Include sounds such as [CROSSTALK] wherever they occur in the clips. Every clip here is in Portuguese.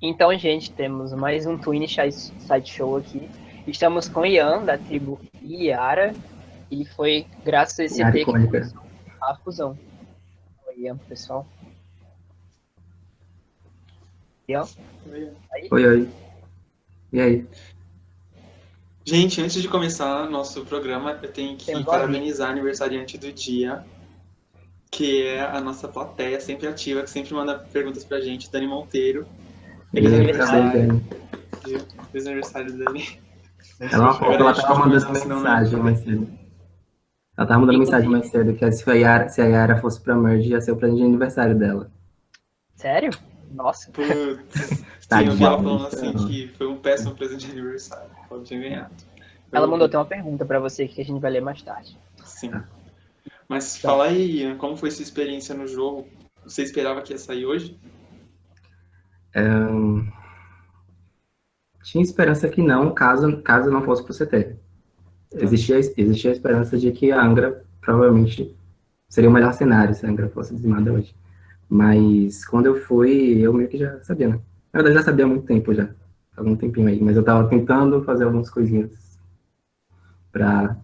Então, gente, temos mais um Twin Side Show aqui. Estamos com Ian, da tribo Iara, e foi graças a esse Iara que começou a fusão. Oi, Ian, pessoal. Ian? Aí? Oi, oi. E aí? Gente, antes de começar nosso programa, eu tenho que Tem parabenizar a aniversariante do dia, que é a nossa plateia sempre ativa, que sempre manda perguntas pra gente, Dani Monteiro. Feliz aniversário. Feliz aniversário, Dani. Ela, ela tava mandando mensagem mais cedo. Ela tava mandando mensagem mais cedo que se a Yara, se a Yara fosse pra Merge, ia ser o presente de aniversário dela. Sério? Nossa. Putz, Tá sim, eu de falando assim que foi um péssimo presente de aniversário. Ela tinha ganhado. Ela mandou até uma pergunta pra você que a gente vai ler mais tarde. Sim. Mas fala aí, Ian, como foi sua experiência no jogo? Você esperava que ia sair hoje? Tinha esperança que não, caso, caso não fosse pro CT. Existia, existia a esperança de que a Angra provavelmente seria o melhor cenário se a Angra fosse dizimada hoje. Mas quando eu fui, eu meio que já sabia, né? Na verdade, já sabia há muito tempo já. Algum tempinho aí. Mas eu tava tentando fazer algumas coisinhas pra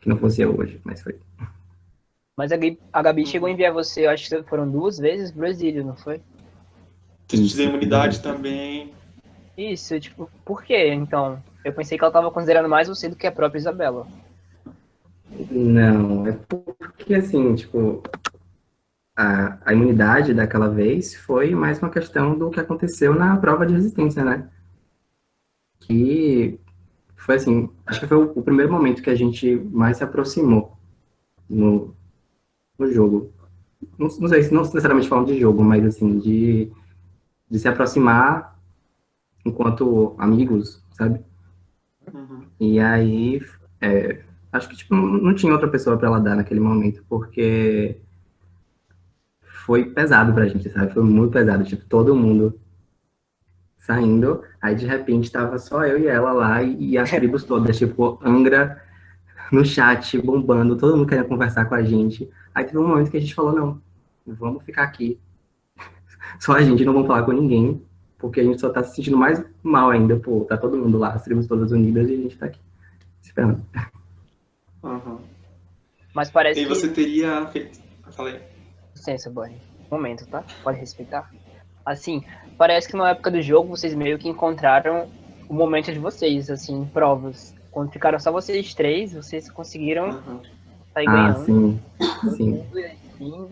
que não fosse eu hoje, mas foi. Mas a Gabi, a Gabi chegou a enviar você, eu acho que foram duas vezes pro exílio, não foi? Que te Isso. deu imunidade também. Isso, tipo, por quê? Então, eu pensei que ela tava considerando mais você do que a própria Isabela. Não, é porque assim, tipo, a, a imunidade daquela vez foi mais uma questão do que aconteceu na prova de resistência, né? Que foi assim, acho que foi o, o primeiro momento que a gente mais se aproximou no, no jogo. Não, não sei se não necessariamente falando de jogo, mas assim, de, de se aproximar enquanto amigos, sabe? Uhum. E aí, é, acho que tipo, não tinha outra pessoa para ela dar naquele momento, porque foi pesado pra gente, sabe? Foi muito pesado, tipo, todo mundo saindo, aí de repente tava só eu e ela lá e, e as [LAUGHS] tribos todas, tipo, Angra no chat, bombando, todo mundo querendo conversar com a gente. Aí teve um momento que a gente falou, não, vamos ficar aqui. Só a gente, não vamos falar com ninguém, porque a gente só tá se sentindo mais mal ainda, pô, tá todo mundo lá, as tribos todas unidas e a gente tá aqui, esperando. Uhum. Mas parece E que... você teria feito. Falei. Licença, Bonnie. Um momento, tá? Pode respeitar. Assim, parece que na época do jogo vocês meio que encontraram o momento de vocês, assim, em provas. Quando ficaram só vocês três, vocês conseguiram Uhum. sair Ah, ganhando. sim, sim. assim.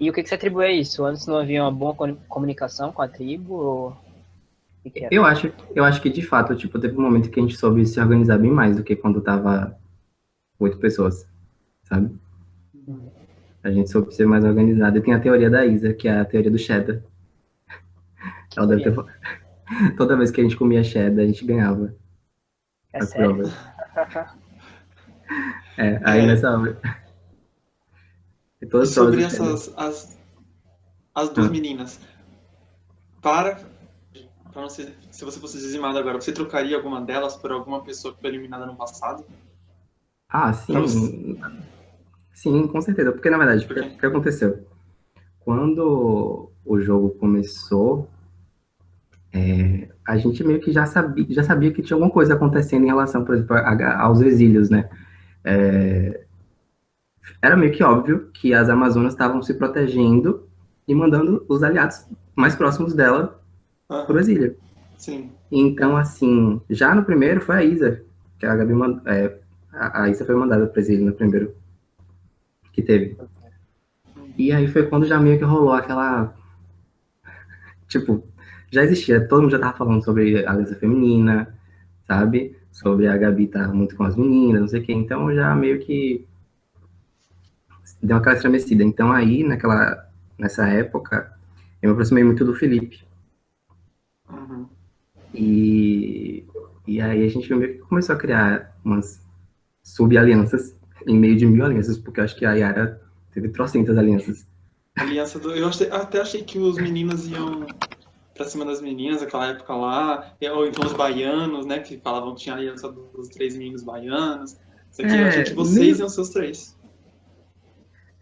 E o que, que você atribui a isso? Antes não havia uma boa co- comunicação com a tribo? Ou... Que que? Eu acho, eu acho que de fato, tipo, teve um momento que a gente soube se organizar bem mais do que quando tava oito pessoas, sabe? A gente soube ser mais organizado. E tem a teoria da Isa, que é a teoria do cheddar. [LAUGHS] Ela deve ter... [LAUGHS] Toda vez que a gente comia cheddar, a gente ganhava É as sério? provas. [LAUGHS] É, aí nessa hora. E sobre essas. As, as duas Ah. meninas. Para. Não ser, se você fosse dizimado agora, você trocaria alguma delas por alguma pessoa que foi eliminada no passado? Ah, sim. Sim, com certeza. Porque, na verdade, o que, que aconteceu? Quando o jogo começou, é, a gente meio que já sabia, já sabia que tinha alguma coisa acontecendo em relação, por exemplo, a- aos exílios, né? É, era meio que óbvio que as Amazonas estavam se protegendo e mandando os aliados mais próximos dela Aham, pro exílio. Sim. Então, assim, já no primeiro foi a Isa, que a Gabi mandou. É, a, Isa foi mandada para exílio no primeiro que teve. E aí foi quando já meio que rolou aquela. Tipo, já existia, todo mundo já tava falando sobre a aliança feminina, sabe? Sobre a Gabi estar muito com as meninas, não sei o quê. Então já meio que deu aquela estremecida. Então aí, naquela, nessa época, eu me aproximei muito do Felipe. Uhum. E, e aí a gente meio que começou a criar umas sub-alianças em meio de mil alianças, porque eu acho que a Yara teve trocentas alianças. Aliança do. Eu até achei que os meninos iam pra cima das meninas naquela época lá. Ou então os baianos, né? Que falavam que tinha aliança dos três meninos baianos. Isso aqui, eu É, achei que vocês meio- iam ser os três.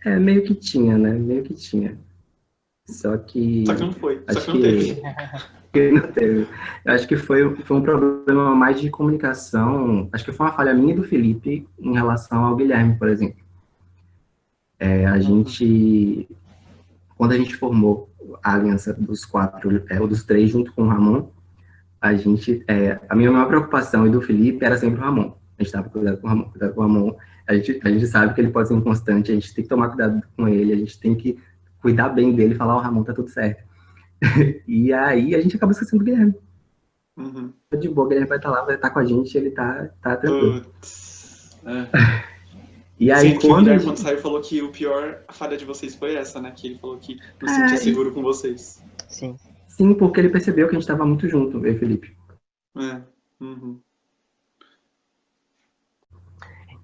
É, meio que tinha, né? Meio que tinha. Só que. Só que não foi. Só Acho que não teve. [LAUGHS] que não teve. Acho que foi, foi um problema mais de comunicação. Acho que foi uma falha minha e do Felipe em relação ao Guilherme, por exemplo. É, a gente. Quando a gente formou a aliança dos quatro, é, ou dos três, junto com o Ramon, a gente. É, a minha maior preocupação e do Felipe era sempre o Ramon. A gente estava cuidado com o Ramon, cuidado com o Ramon. A gente, a gente sabe que ele pode ser inconstante, a gente tem que tomar cuidado com ele, a gente tem que cuidar bem dele e falar, o Ramon tá tudo certo. [LAUGHS] e aí a gente acaba esquecendo do Guilherme. Uhum. De boa, o Guilherme vai estar lá, vai estar com a gente, ele tá, tá tranquilo. Putz. É. E aí Sim, que o quando. a Guilherme, gente- quando saiu, falou que o pior a falha de vocês foi essa, né? Que ele falou que não se É, sentia e- seguro com vocês. Sim. Sim, porque ele percebeu que a gente tava muito junto, eu e o Felipe. É. Uhum.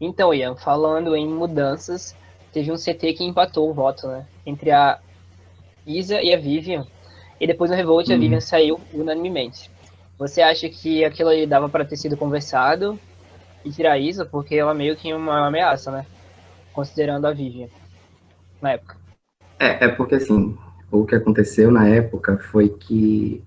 Então, Ian, falando em mudanças, teve um CT que empatou o voto, né? Entre a Isa e a Vivian. E depois no Revolt a Uhum. Vivian saiu unanimemente. Você acha que aquilo ali dava para ter sido conversado e tirar a Isa? Porque ela meio que uma ameaça, né? Considerando a Vivian. Na época. É, é porque assim, o que aconteceu na época foi que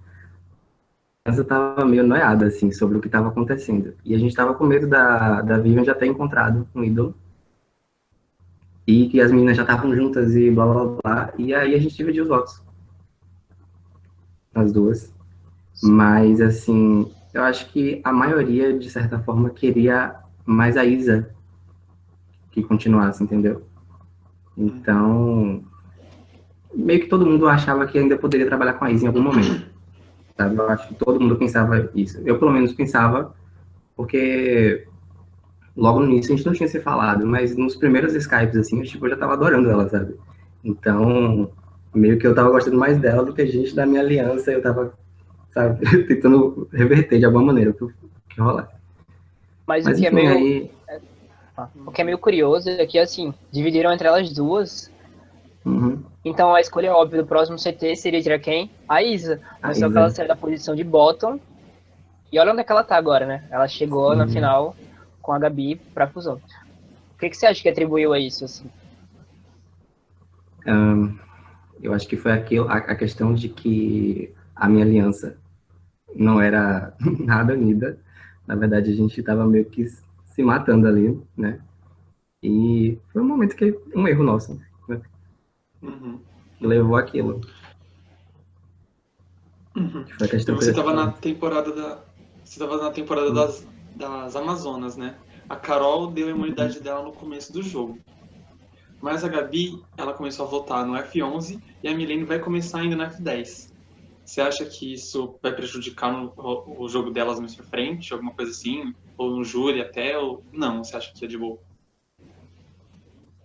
criança tava meio noiada, assim, sobre o que estava acontecendo. E a gente tava com medo da, da Vivian já ter encontrado um ídolo. E que as meninas já estavam juntas e blá blá blá. E aí a gente dividiu os votos. As duas. Mas, assim, eu acho que a maioria, de certa forma, queria mais a Isa que continuasse, entendeu? Então, meio que todo mundo achava que ainda poderia trabalhar com a Isa em algum momento. Sabe? Eu acho que todo mundo pensava isso. Eu, pelo menos, pensava, porque logo no início a gente não tinha se falado, mas nos primeiros Skypes, assim, eu, tipo, eu já tava adorando ela, sabe? Então, meio que eu tava gostando mais dela do que a gente da minha aliança, eu tava, sabe, [LAUGHS] tentando reverter de alguma maneira o que, rolar. Mas, Mas o que é enfim, meio. aí... O que é meio curioso é que, assim, dividiram entre elas duas. Uhum, Então a escolha óbvia do próximo CT seria tirar quem? A Isa. a Mas que Isa. ela saiu da posição de bottom. E olha onde é que ela tá agora, né? Ela chegou na Sim. final com a Gabi pra fusão. O que, que você acha que atribuiu a isso, assim? Ahn, eu acho que foi aquilo, a, a questão de que a minha aliança não era [LAUGHS] nada unida. Na verdade, a gente estava meio que se matando ali, né? E foi um momento que um erro nosso né? Uhum. levou aquilo. Uhum. Foi a questão Então você eu tava na temporada da. Você tava na temporada das, das Amazonas, né? A Carol deu a imunidade dela no começo do jogo. Mas a Gabi, ela começou a votar no F11 e a Milene vai começar ainda no F10. Você acha que isso vai prejudicar no- o, o jogo delas mais pra frente, alguma coisa assim? Ou no júri até? Ou não? Você acha que é de boa?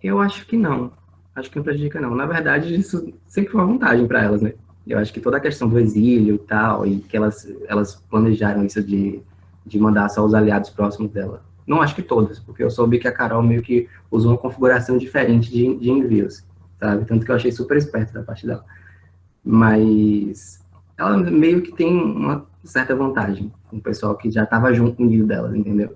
Eu acho que não. Acho que não prejudica, não. Na verdade, isso sempre foi uma vantagem para elas, né? Eu acho que toda a questão do exílio e tal, e que elas, elas planejaram isso de, de mandar só os aliados próximos dela. Não acho que todas, porque eu soube que a Carol meio que usou uma configuração diferente de, de envios, sabe? Tanto que eu achei super esperto da parte dela. Mas ela meio que tem uma certa vantagem com o pessoal que já estava junto com o envio delas, entendeu?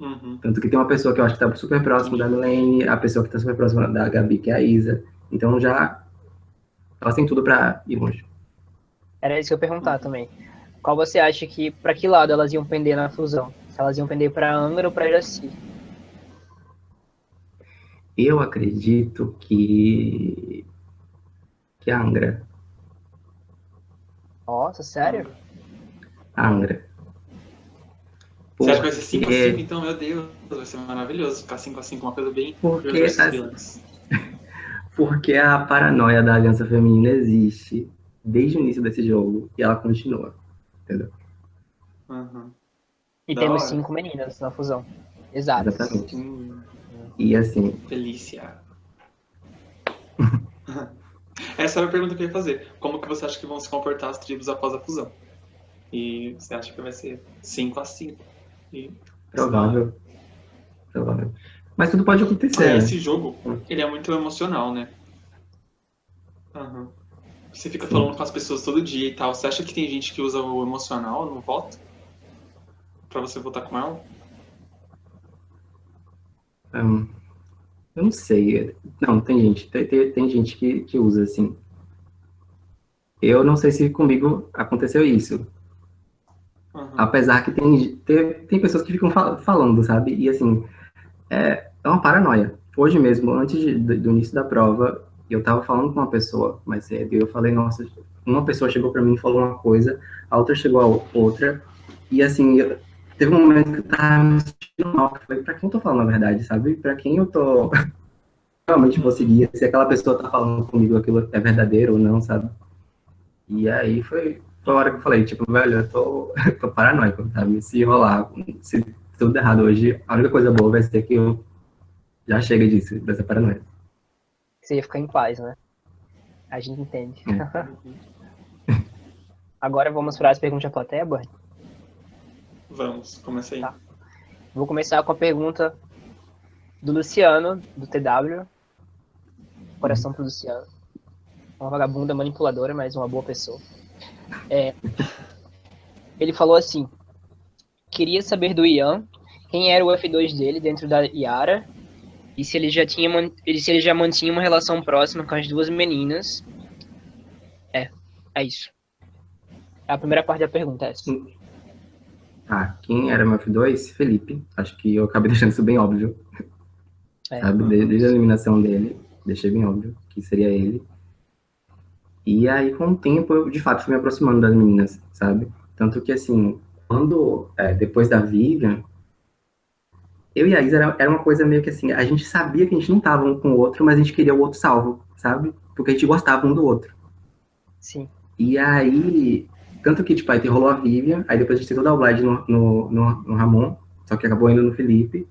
Uhum. Tanto que tem uma pessoa que eu acho que tá super próximo da Milene, a pessoa que tá super próxima da Gabi, que é a Isa. Então já. Elas têm tudo pra ir longe. Era isso que eu ia perguntar também. Qual você acha que, pra que lado elas iam pender na fusão? Se elas iam pender pra Angra ou pra Iraci? Eu acredito que. que a Angra. Nossa, sério? A Angra. Você acha que vai ser 5 Porque- a 5 então? Meu Deus, vai ser maravilhoso ficar 5 a 5 uma coisa bem. Porque, as- porque a paranoia da Aliança Feminina existe desde o início desse jogo e ela continua. Entendeu? Uhum. E Da temos hora. cinco meninas na fusão. Exato. Exatamente. Hum, E assim, Felícia. [LAUGHS] Essa era a pergunta que eu ia fazer. Como que você acha que vão se comportar as tribos após a fusão? E você acha que vai ser 5 a 5 Provável. Provável. Mas tudo pode acontecer. É, esse jogo, ele é muito emocional, né? Aham. Você fica Sim. falando com as pessoas todo dia e tal. Você acha que tem gente que usa o emocional no voto? Pra você votar com ela? Hum, eu não sei. Não, tem gente, tem, tem, tem gente que, que usa assim. eu não sei se comigo aconteceu isso. Apesar que tem, tem, tem pessoas que ficam fal falando, sabe? E assim, é, é uma paranoia. Hoje mesmo, antes de, do início da prova, eu tava falando com uma pessoa mais cedo, e eu falei, nossa, uma pessoa chegou para mim e falou uma coisa, a outra chegou a outra, e assim, eu, teve um momento que eu tava me sentindo mal, que falei, pra quem eu tô falando a verdade, sabe? Pra quem eu tô [LAUGHS] realmente vou seguir, se aquela pessoa tá falando comigo aquilo é verdadeiro ou não, sabe? E aí foi, foi a hora que eu falei, tipo, velho, eu tô, [LAUGHS] tô paranoico, sabe? Se rolar, se tudo errado hoje, a única coisa boa vai ser que eu já chega disso, dessa paranoia. Você ia ficar em paz, né? A gente entende. É. [LAUGHS] Agora vamos para as perguntas da plateia, Boy? Vamos, começa aí. Tá. Vou começar com a pergunta do Luciano, do TW. Coração pro Luciano. Uma vagabunda manipuladora, mas uma boa pessoa. É, ele falou assim: queria saber do Ian quem era o F2 dele dentro da Yara e se ele já tinha se ele já mantinha uma relação próxima com as duas meninas. É, é isso. É a primeira parte da pergunta é essa. Ah, quem era meu F2? Felipe. Acho que eu acabei [LAUGHS] deixando isso bem óbvio. É. Sabe, desde, desde a eliminação dele, deixei bem óbvio que seria ele. E aí, com o tempo, eu de fato fui me aproximando das meninas, sabe? Tanto que, assim, quando, é, depois da Vivian, eu e a Isa era, era uma coisa meio que assim, a gente sabia que a gente não tava um com o outro, mas a gente queria o outro salvo, sabe? Porque a gente gostava um do outro. Sim. E aí, tanto que, tipo, aí rolou a Vivian, aí depois a gente tentou dar o Vlad no, no, no, no Ramon, só que acabou indo no Felipe.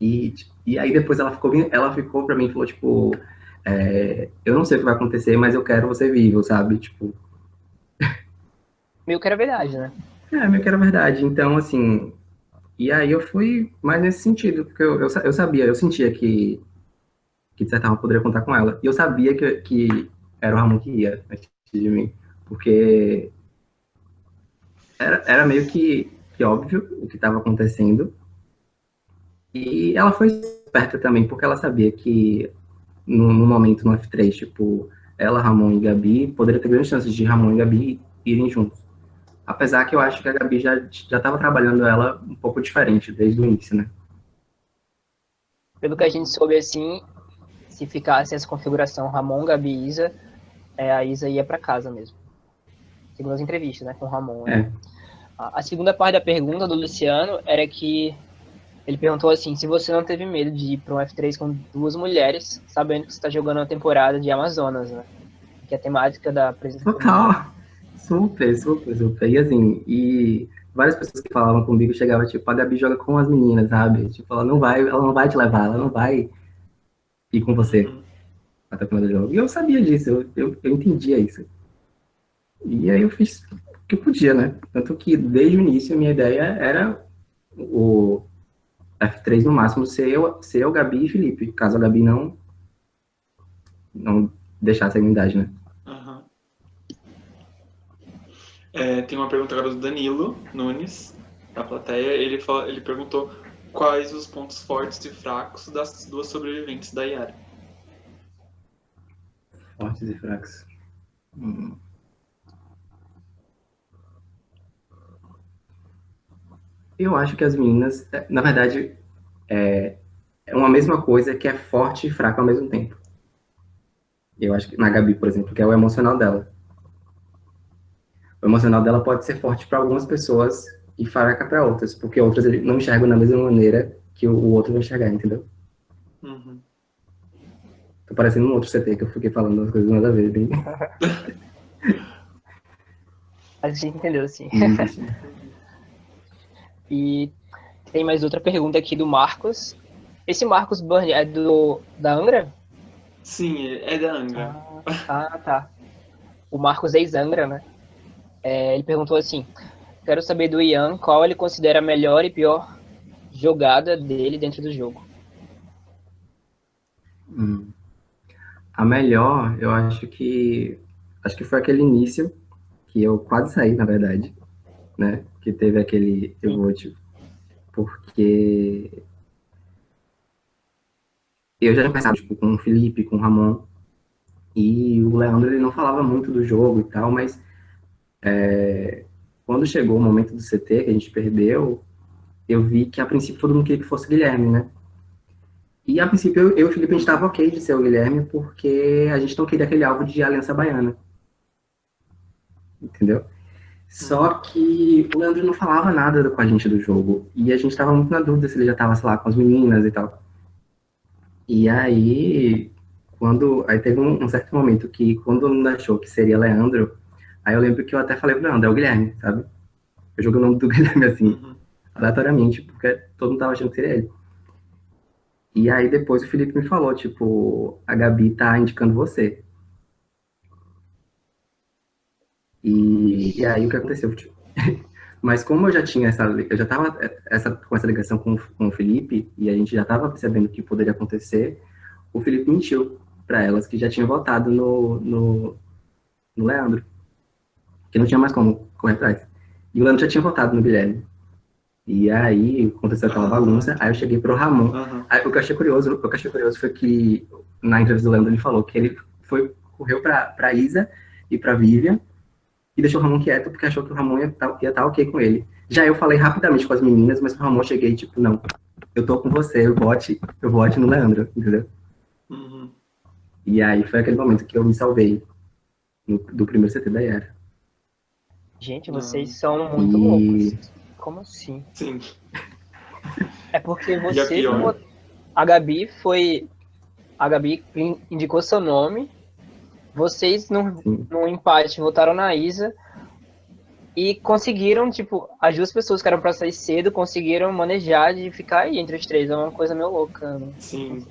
E, e aí depois ela ficou, ela ficou pra mim e falou, tipo, é, eu não sei o que vai acontecer, mas eu quero você vivo, sabe? Tipo. Meio que era verdade, né? É, meio que era verdade. Então, assim, e aí eu fui mais nesse sentido, porque eu, eu, eu sabia, eu sentia que, que de certa forma poderia contar com ela. E eu sabia que, que era o Ramon que ia antes de mim, porque era, era meio que, que óbvio o que estava acontecendo. E ela foi esperta também, porque ela sabia que no, no, momento no F3, tipo, ela, Ramon e Gabi, poderia ter grandes chances de Ramon e Gabi irem juntos. Apesar que eu acho que a Gabi já estava trabalhando ela um pouco diferente desde o início, né? Pelo que a gente soube, assim, se ficasse essa configuração Ramon, Gabi e Isa, é, a Isa ia para casa mesmo. Segundo as entrevistas, né, com o Ramon. Né? É. A, a segunda parte da pergunta do Luciano era que ele perguntou assim, se você não teve medo de ir para um F3 com duas mulheres, sabendo que você está jogando uma temporada de Amazonas, né? Que é a temática da presença Total. Super, super, super. E assim, e várias pessoas que falavam comigo chegavam, tipo, a Gabi joga com as meninas, sabe? Tipo, ela não vai, ela não vai te levar, ela não vai ir com você uhum. até o final do jogo. E eu sabia disso, eu, eu, eu entendia isso. E aí eu fiz o que eu podia, né? Tanto que desde o início a minha ideia era o F3 no máximo ser eu, ser eu Gabi e Felipe, caso a Gabi não não deixasse a unidade, né? É, tem uma pergunta agora do Danilo Nunes, da plateia. Ele, fala, ele perguntou quais os pontos fortes e fracos das duas sobreviventes da Yara. Fortes e fracos. Hum. Eu acho que as meninas, é, na verdade, é, é uma mesma coisa que é forte e fraca ao mesmo tempo. Eu acho que na Gabi, por exemplo, que é o emocional dela o emocional dela pode ser forte para algumas pessoas e fraca para outras, porque outras não enxergam da mesma maneira que o outro vai enxergar, entendeu? Uhum. Tô parecendo um outro CT que eu fiquei falando as coisas nada a ver, bem. [LAUGHS] a gente entendeu, sim. [LAUGHS] e tem mais outra pergunta aqui do Marcos. Esse Marcos Burn é do da Angra? Sim, é da Angra. Ah, ah tá. O Marcos é ex-Angra, né? É, ele perguntou assim: Quero saber do Ian qual ele considera a melhor e pior jogada dele dentro do jogo. Hum. A melhor, eu acho que acho que foi aquele início que eu quase saí, na verdade, né? Que teve aquele evote, porque eu já pensado tipo, com o Felipe, com o Ramon, E o Leandro, ele não falava muito do jogo e tal, mas é, quando chegou o momento do CT, que a gente perdeu, eu vi que a princípio todo mundo queria que fosse Guilherme, né? E a princípio eu, eu e o Felipe a gente estava ok de ser o Guilherme, porque a gente não queria aquele alvo de Aliança Baiana. Entendeu? Só que o Leandro não falava nada com a gente do jogo. E a gente estava muito na dúvida se ele já estava, sei lá, com as meninas e tal. E aí, quando. Aí teve um, um certo momento que, quando mundo achou que seria Leandro, aí eu lembro que eu até falei pro Leandro, é o Guilherme, sabe? Eu joguei o nome do [LAUGHS] Guilherme assim, uhum. aleatoriamente, porque todo mundo tava achando que seria ele. E aí depois o Felipe me falou, tipo, a Gabi tá indicando você. E, e aí o que aconteceu? Tipo, [LAUGHS] mas como eu já tinha essa, eu já tava essa, com essa ligação com, com o Felipe, e a gente já tava percebendo o que poderia acontecer, o Felipe mentiu para elas que já tinha votado no, no, no Leandro. Que não tinha mais como correr atrás. E o Leandro já tinha votado no Guilherme. E aí aconteceu aquela bagunça, aí eu cheguei pro Ramon. Uhum. Aí, o que eu achei curioso, o que eu achei curioso foi que na entrevista do Leandro ele falou que ele foi, correu pra Isa e pra Vivian e deixou o Ramon quieto porque achou que o Ramon ia estar tá, tá ok com ele. Já eu falei rapidamente com as meninas, mas o Ramon cheguei tipo, não, eu tô com você, eu vote, eu vote no Leandro, entendeu? Uhum. E aí foi aquele momento que eu me salvei no, do primeiro CT da Yara. Gente, vocês são muito e... loucos. Como assim? Sim. É porque você. A, a Gabi foi. A Gabi indicou seu nome vocês, no, no empate, votaram na Isa e conseguiram, tipo, as duas pessoas que eram pra sair cedo conseguiram manejar de ficar aí entre os três. É uma coisa meio louca. Né? Sim.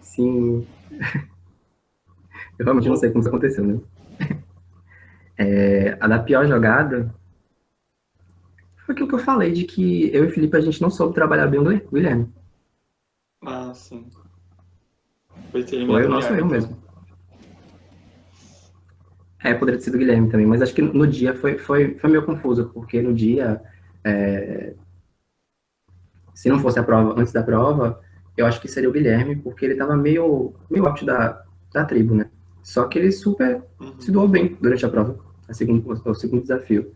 Sim. [LAUGHS] Eu realmente não sei como isso aconteceu, né? [LAUGHS] É, a da pior jogada foi aquilo que eu falei, de que eu e o Felipe a gente não soube trabalhar bem o Guilherme. Ah, sim. Foi, foi o nosso erro mesmo. É, poderia ter sido o Guilherme também, mas acho que no dia foi, foi, foi meio confuso, porque no dia, é, se não fosse a prova, antes da prova, eu acho que seria o Guilherme, porque ele estava meio, meio out da, da tribo, né? Só que ele super uhum. se doou bem durante a prova, a segundo, o segundo desafio.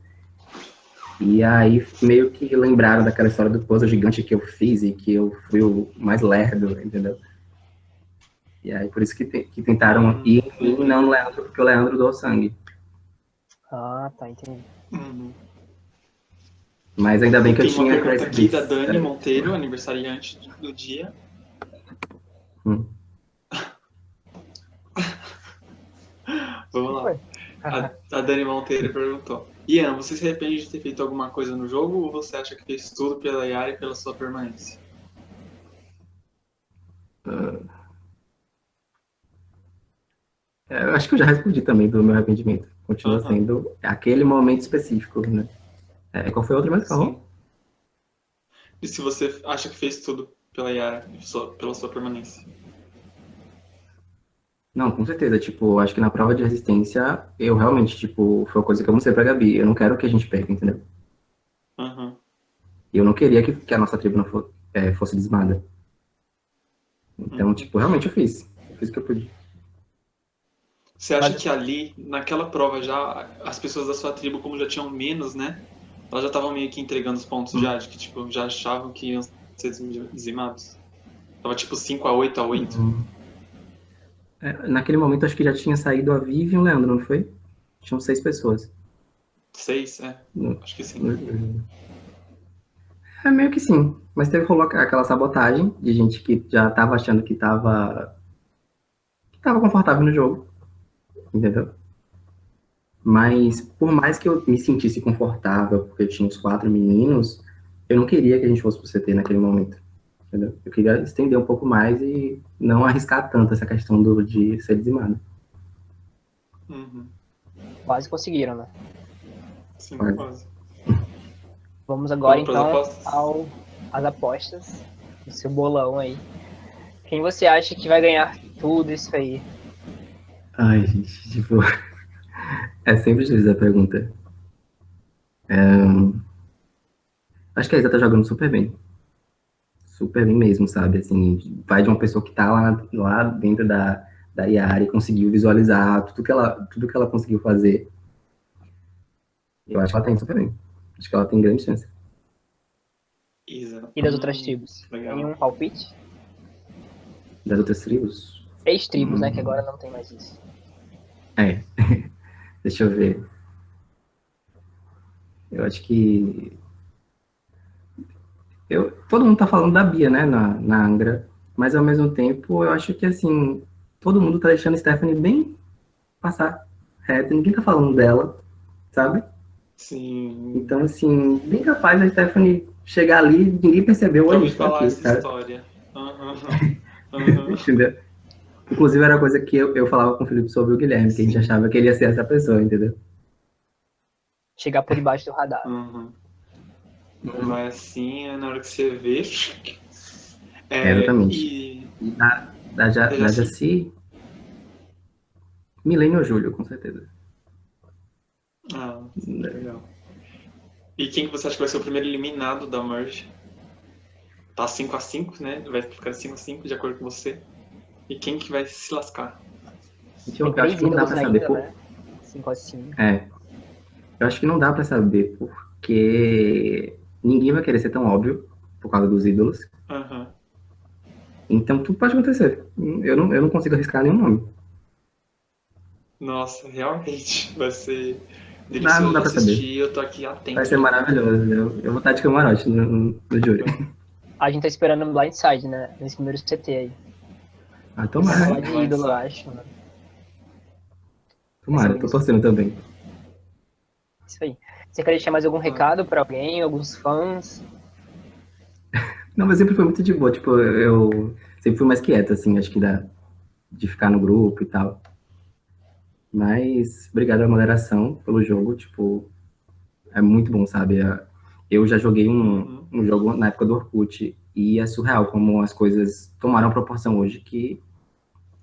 E aí, meio que lembraram daquela história do puzzle gigante que eu fiz e que eu fui o mais lerdo, entendeu? E aí, por isso que, te, que tentaram ir em mim, não no Leandro, porque o Leandro doou sangue. Ah, tá, entendi. Uhum. Mas ainda bem que Tem eu tinha... Tem uma pergunta aqui da Dani é. Monteiro, aniversariante do dia. Hum. [LAUGHS] Vamos lá. A, a, Dani Monteiro perguntou. Ian, você se arrepende de ter feito alguma coisa no jogo ou você acha que fez tudo pela Yara e pela sua permanência? Uh... É, eu acho que eu já respondi também do meu arrependimento. Continua uhum. sendo aquele momento específico, né? É, qual foi outro mais falou? E se você acha que fez tudo pela Yara, pela sua permanência? Não, com certeza. Tipo, acho que na prova de resistência, eu realmente, tipo, foi uma coisa que eu mostrei pra Gabi. Eu não quero que a gente perca, entendeu? Uhum. E eu não queria que, que a nossa tribo não for, é, fosse desmada. Então, uhum. tipo, realmente eu fiz. Eu fiz o que eu pude. Você acha Mas... que ali, naquela prova já, as pessoas da sua tribo, como já tinham menos, né? Elas já estavam meio que entregando os pontos já, de que tipo, já achavam que iam ser dizimados? Tava tipo 5 a 8 a 8 hum. é, Naquele momento acho que já tinha saído a Vivi e o Leandro, não foi? Tinham seis pessoas. Seis, é. No, acho que sim. É meio que sim. Mas teve aquela sabotagem de gente que já tava achando que tava. que tava confortável no jogo entendeu? Mas, por mais que eu me sentisse confortável, porque eu tinha os quatro meninos, eu não queria que a gente fosse pro CT naquele momento, entendeu? Eu queria estender um pouco mais e não arriscar tanto essa questão do, de ser dizimado. Uhum. Quase conseguiram, né? Sim, quase. quase. Vamos agora, Vamos então, apostas. ao, às apostas. O seu bolão aí. Quem você acha que vai ganhar tudo isso aí? Ai, gente, tipo. [LAUGHS] É sempre difícil a pergunta. É... Acho que a Isa tá jogando super bem. Super bem mesmo, sabe? Assim, vai de uma pessoa que tá lá, lá dentro da, da Yari, conseguiu visualizar tudo que ela, tudo que ela conseguiu fazer. Eu acho que ela tem super bem. Acho que ela tem grande chance. Isa. E das outras tribos? Legal. Nenhum palpite? Das outras tribos? Ex-tribos, né? Hum. Que agora não tem mais isso. É. [LAUGHS] Deixa eu ver. Eu acho que. Eu, todo mundo tá falando da Bia, né, na, na Angra. Mas ao mesmo tempo, eu acho que assim, todo mundo tá deixando a Stephanie bem passar reto. Ninguém tá falando dela, sabe? Sim. Então, assim, bem capaz da Stephanie chegar ali ninguém percebeu Já a ouvi gente tá falar aqui, essa sabe? história. [LAUGHS] Aham. Aham. Entendeu? Inclusive, era coisa que eu, eu falava com o Felipe sobre o Guilherme, que a gente achava que ele ia ser essa pessoa, entendeu? Chegar por debaixo do radar. Aham. Vai assim, é na hora que você vê. É, É, exatamente. E E da, da, Ja- Eu da já sei. Jaci, Milênio ou Júlio, com certeza. Ah, legal. E quem que você acha que vai ser o primeiro eliminado da Merge? Tá 5x5, né? Vai ficar 5x5 de acordo com você. E quem que vai se lascar? Eu, acho que não dá pra saber. ainda, por- né? 5 a 5. É. Eu acho que não dá pra saber, porque ninguém vai querer ser tão óbvio por causa dos ídolos. Aham. Então tudo pode acontecer. Eu não, eu não consigo arriscar nenhum nome. Nossa, realmente [LAUGHS] vai ser Dá, delicioso não dá de pra assistir. Eu tô aqui atento. Vai ser maravilhoso. Eu, eu vou estar de camarote no, no, no júri. [LAUGHS] A gente tá esperando um blindside, né? Nesse primeiro CT aí. Ah, tomara. falar de ídolo, eu acho. Né? Tomara, tô torcendo também. Isso aí. Você quer deixar mais algum recado pra alguém, alguns fãs? [LAUGHS] Não, mas sempre foi muito de boa. Tipo, eu sempre fui mais quieto, assim, acho que da, de ficar no grupo e tal. Mas obrigado pela moderação, pelo jogo. Tipo, é muito bom, sabe? É- Eu já joguei um, um jogo na época do Orkut e é surreal como as coisas tomaram a proporção hoje que,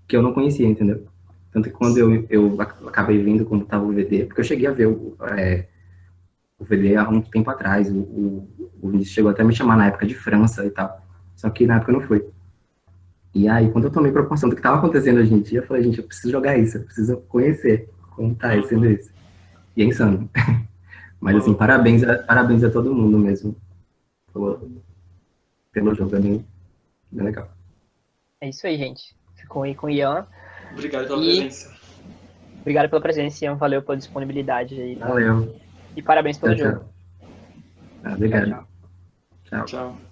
que eu não conhecia, entendeu? Tanto que quando eu, eu ac- acabei vendo quando tava o VD, porque eu cheguei a ver o, é, o VD há um tempo atrás, o, o, o Vinícius chegou até a me chamar na época de França e tal, só que na época não foi. E aí, quando eu tomei proporção do que estava acontecendo hoje em dia, eu falei, gente, eu preciso jogar isso, eu preciso conhecer como tá sendo isso. E é insano. [LAUGHS] Mas assim, parabéns a, parabéns a todo mundo mesmo pelo, pelo jogo, é bem, bem legal. É isso aí, gente. Ficou aí com o Ian. Obrigado pela E- presença. Obrigado pela presença, Ian. Valeu pela disponibilidade aí. Valeu. E parabéns pelo Tchau, jogo. tchau. Ah, obrigado. Tchau, tchau. Tchau.